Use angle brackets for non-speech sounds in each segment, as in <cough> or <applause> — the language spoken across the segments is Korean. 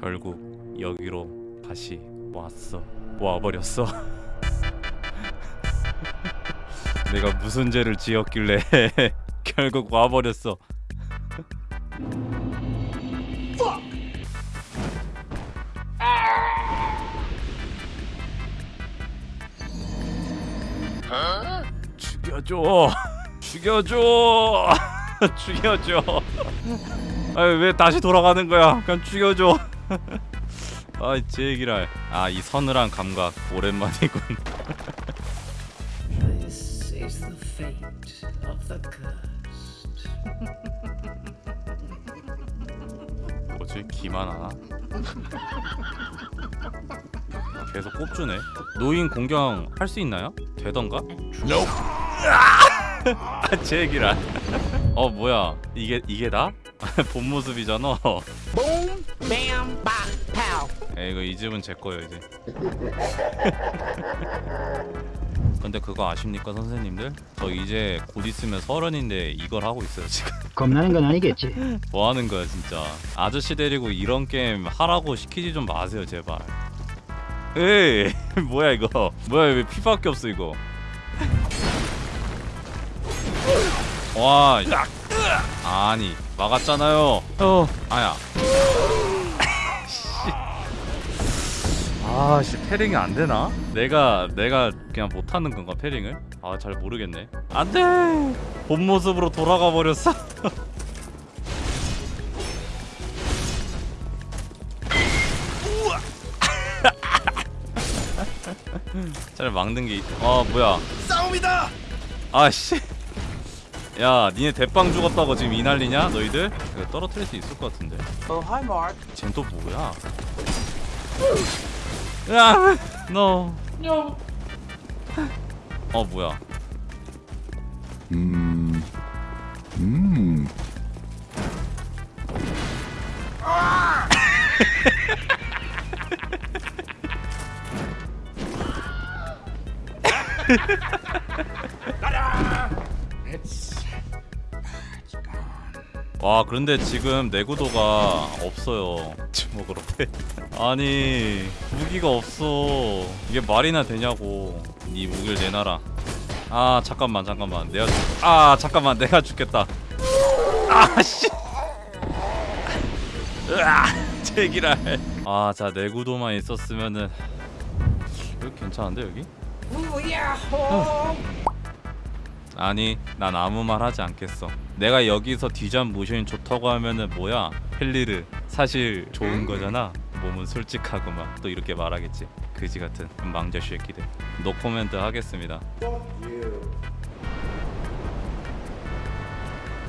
결국 여기로 다시 왔어. 와버렸어. <laughs> 내가 무슨 죄를 지었길래 <laughs> 결국 와버렸어. 죽여줘. 죽여줘. <laughs> 죽여줘. 아왜 왜 다시 돌아가는 거야? 그냥 죽여줘 아이 제기랄 아이 서늘한 감각 오랜만이군 This is the fate of the cursed. 뭐지 기만 하나 계속 꼽주네 노인 공경 할 수 있나요? 되던가? <laughs> 아 제기랄 어 뭐야 이게 이게 다? <laughs> 본 모습이잖아 에 이거 이 집은 제 거예요 이제. <laughs> 근데 그거 아십니까 선생님들? 저 이제 곧 있으면 서른인데 이걸 하고 있어요 지금. <laughs> 겁나는 건 아니겠지. 뭐 하는 거야 진짜. 아저씨 데리고 이런 게임 하라고 시키지 좀 마세요 제발. 에이 <laughs> 뭐야 이거? 뭐야 왜 피밖에 없어 이거? 와 야. 아니 막았잖아요. 어 아야. 아씨 패링이 안 되나? 내가 내가 그냥 못 하는 건가 패링을? 아 잘 모르겠네. 안 돼. 본 모습으로 돌아가 버렸어. <laughs> 잘 막는 게. 아 뭐야? 싸움이다. 아씨. 야, 니네 대빵 죽었다고 지금 이 난리냐? 너희들? 이거 떨어뜨릴 수 있을 것 같은데. Oh, hi, Mark. 쟨또 뭐야? 야, 너. No. 어 뭐야? 음. 음. <laughs> 와 그런데 지금 내구도가 없어요. <laughs> 주먹으로 패. 아니 무기가 없어. 이게 말이나 되냐고. 네 무기를 내놔라. 아 잠깐만 잠깐만. 내가 죽... 아 잠깐만. 내가 죽겠다. 아씨. 으아 제기랄 아자 내구도만 있었으면은 여기 괜찮은데 여기? Oh. 아니 난 아무 말 하지 않겠어. 내가 여기서 뒤잠 모션이 좋다고 하면은 뭐야? 헬리르. 사실 좋은 거잖아. 몸은 솔직하구만 또 이렇게 말하겠지. 그지 같은. 망자 쉐끼들 노코멘트 하겠습니다.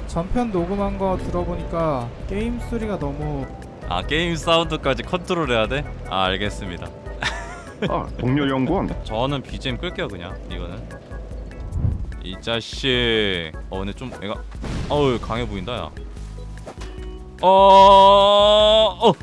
전편 녹음한 거 들어보니까 게임 소리가 너무 아 게임 사운드까지 컨트롤 해야 돼? 아 알겠습니다. 아, 동료 연구원. 저는 BGM 끌게요 그냥. 이거는 이 자식. 어 근데 좀 애가 어우 강해 보인다 야. 어... 어...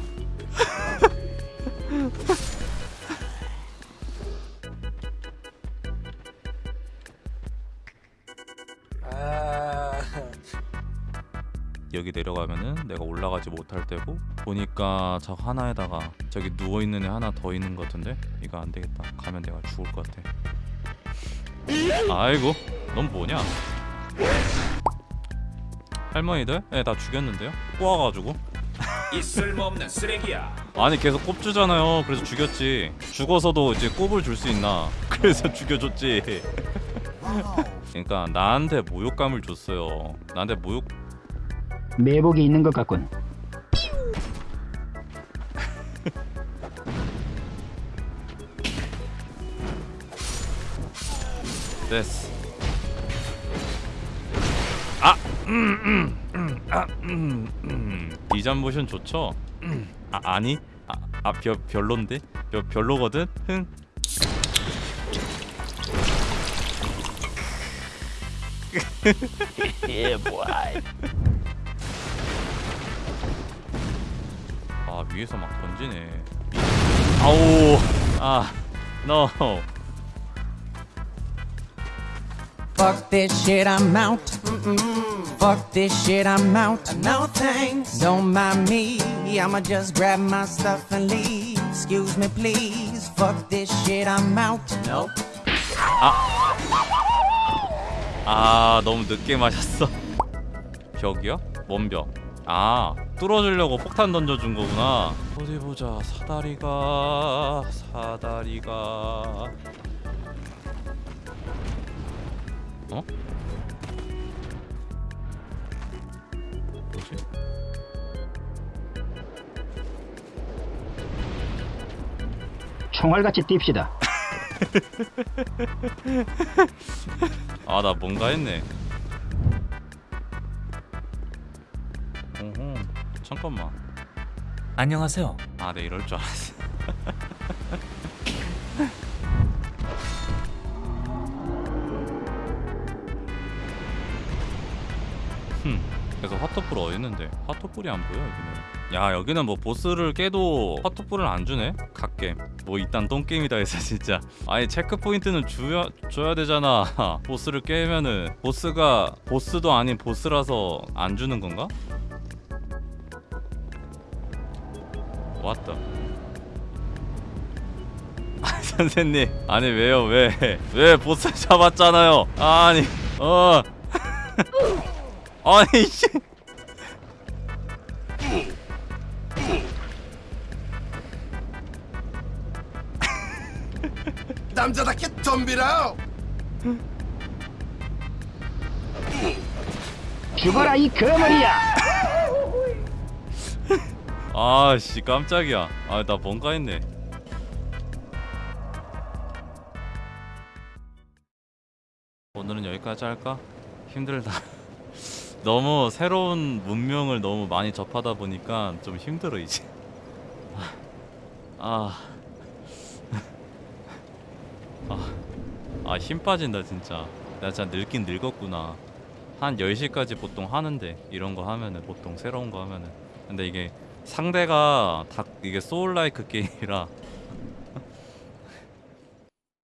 여기 내려가면은 내가 올라가지 못할 때고 보니까 저 하나에다가 저기 누워있는 애 하나 더 있는 것 같은데? 이거 안 되겠다. 가면 내가 죽을 것 같아. 아이고 넌 뭐냐 할머니들? 네 다 죽였는데요? 꼬아가지고 이 쓸모없는 쓰레기야. 아니 계속 꼽주잖아요 그래서 죽였지 죽어서도 이제 꼽을 줄 수 있나 <laughs> 그래서 죽여줬지 <laughs> 그러니까 나한테 모욕감을 줬어요 나한테 모욕 매복이 있는 것 같군. 됐어. 음, 음, 음, 아. 이전 모션 좋죠? 음. 아, 아니, 아, 아 별, 별론데, 별, 별로거든. 흥. <laughs> 아 위에서 막 던지네. 아우, 아, no. Fuck this shit, I'm out. Fuck this shit, I'm out. No thanks. Don't mind me. I'ma just grab my stuff and leave. Excuse me, please. Fuck this shit, I'm out. Nope. 아 너무 늦게 마셨어 벽이요? 뭔 벽? 아 뚫어주려고 폭탄 던져준 거구나 어디 보자 사다리가 사다리가 어? 뭐지? 총알같이 뜁시다. <laughs> 아 나 뭔가 했네 어허 잠깐만 안녕하세요. 아네 이럴 줄 알았어 <laughs> 흠 그래서 화토불 어딨는데? 화토불이 안 보여 여기는. 야 여기는 뭐 보스를 깨도 화토불을 안 주네? 갓겜 뭐 이딴 똥게임이다 해서 진짜. 아니 체크포인트는 줘야, 줘야 되잖아. <laughs> 보스를 깨면은. 보스가 보스도 아닌 보스라서 안 주는 건가? 왔다 <laughs> 아, 선생님. 아니 왜요? 왜? 왜 보스 잡았잖아요. 아니 어 <laughs> 아니 씨 남자답게 덤비라. 죽어라 이 거머리야. 아씨 깜짝이야 아나 뭔가 했네 오늘은 여기까지 할까? 힘들다 <laughs> 너무 새로운 문명을 너무 많이 접하다 보니까 좀 힘들어 이제. 아, 아, 아, 힘 빠진다 진짜. 나 진짜 늙긴 늙었구나. 한 10시까지 보통 하는데 이런 거 하면은 보통 새로운 거 하면은. 근데 이게 상대가 다 이게 소울라이크 게임이라